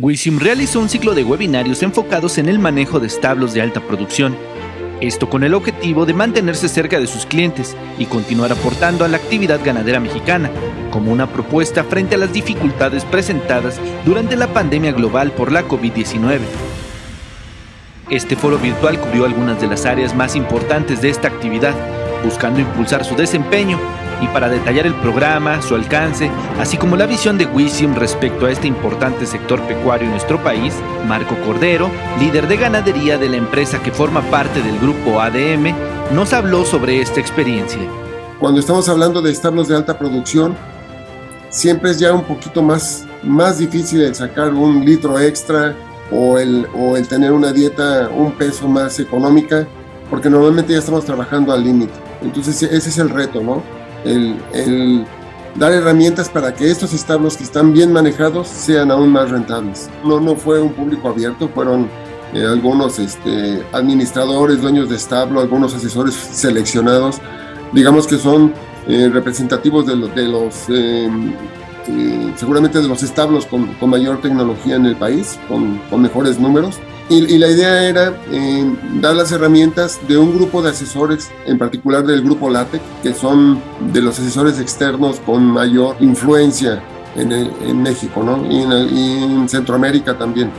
Wisim realizó un ciclo de webinarios enfocados en el manejo de establos de alta producción. Esto con el objetivo de mantenerse cerca de sus clientes y continuar aportando a la actividad ganadera mexicana, como una propuesta frente a las dificultades presentadas durante la pandemia global por la COVID-19. Este foro virtual cubrió algunas de las áreas más importantes de esta actividad, buscando impulsar su desempeño y para detallar el programa, su alcance, así como la visión de Wisium respecto a este importante sector pecuario en nuestro país, Marco Cordero, líder de ganadería de la empresa que forma parte del grupo ADM, nos habló sobre esta experiencia. Cuando estamos hablando de establos de alta producción, siempre es ya un poquito más, más difícil el sacar un litro extra o el, o el tener una dieta un peso más económica, porque normalmente ya estamos trabajando al límite. Entonces ese es el reto, ¿no? el, dar herramientas para que estos establos que están bien manejados sean aún más rentables. No, no fue un público abierto, fueron eh, algunos este, administradores, dueños de establo, algunos asesores seleccionados, digamos que son eh, representativos de, de los, eh, seguramente de los establos con, con, mayor tecnología en el país, con, con mejores números. Y, la idea era eh, dar las herramientas de un grupo de asesores, en particular del grupo LATEC, que son de los asesores externos con mayor influencia en, en México ¿no? y, en y en Centroamérica también.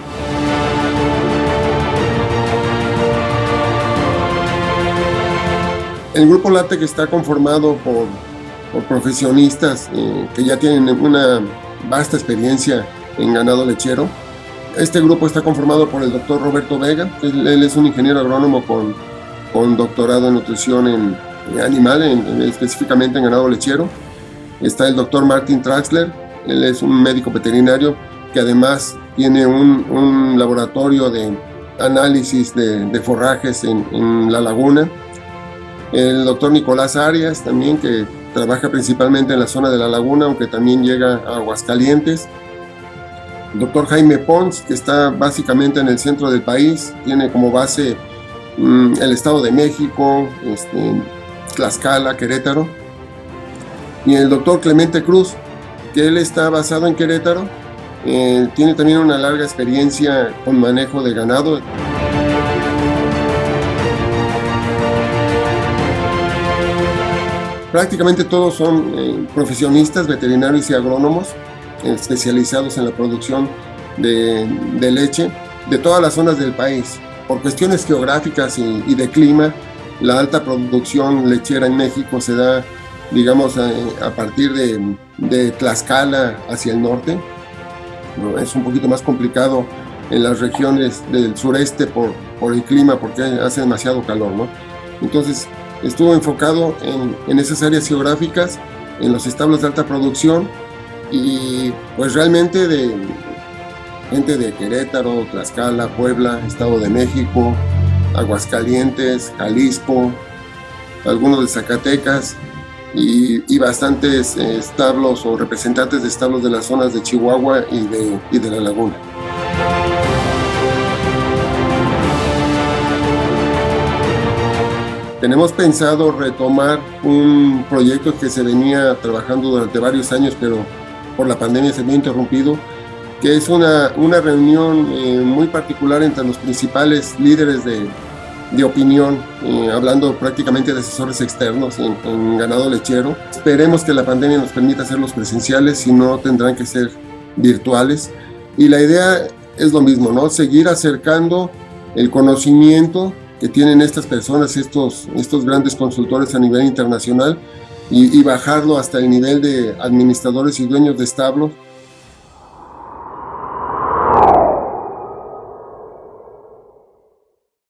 El grupo LATEC está conformado por, por profesionistas eh, que ya tienen una vasta experiencia en ganado lechero, este grupo está conformado por el doctor Roberto Vega, él, es un ingeniero agrónomo con, con doctorado en nutrición en, animal, específicamente en ganado lechero. Está el doctor Martin Traxler, él es un médico veterinario que además tiene un, laboratorio de análisis de, forrajes en, en, la laguna. El doctor Nicolás Arias también que trabaja principalmente en la zona de la laguna, aunque también llega a Aguascalientes el doctor Jaime Pons, que está básicamente en el centro del país, tiene como base mm, el Estado de México, este, Tlaxcala, Querétaro. Y el doctor Clemente Cruz, que él está basado en Querétaro, eh, tiene también una larga experiencia con manejo de ganado. Prácticamente todos son eh, profesionistas, veterinarios y agrónomos especializados en la producción de, leche de todas las zonas del país. Por cuestiones geográficas y, de clima, la alta producción lechera en México se da, digamos, a, partir de, Tlaxcala hacia el norte. Es un poquito más complicado en las regiones del sureste por, el clima, porque hace demasiado calor. ¿no? Entonces, estuvo enfocado en, en esas áreas geográficas, en los establos de alta producción, y pues realmente de gente de Querétaro, Tlaxcala, Puebla, Estado de México, Aguascalientes, Jalisco, algunos de Zacatecas y, bastantes eh, establos o representantes de establos de las zonas de Chihuahua y de, y de la laguna. Tenemos pensado retomar un proyecto que se venía trabajando durante varios años, pero por la pandemia se había interrumpido, que es una, una reunión eh, muy particular entre los principales líderes de, de opinión, eh, hablando prácticamente de asesores externos en, ganado lechero. Esperemos que la pandemia nos permita hacerlos presenciales, si no tendrán que ser virtuales. Y la idea es lo mismo, ¿no? Seguir acercando el conocimiento que tienen estas personas, estos, estos grandes consultores a nivel internacional, y, bajarlo hasta el nivel de administradores y dueños de establos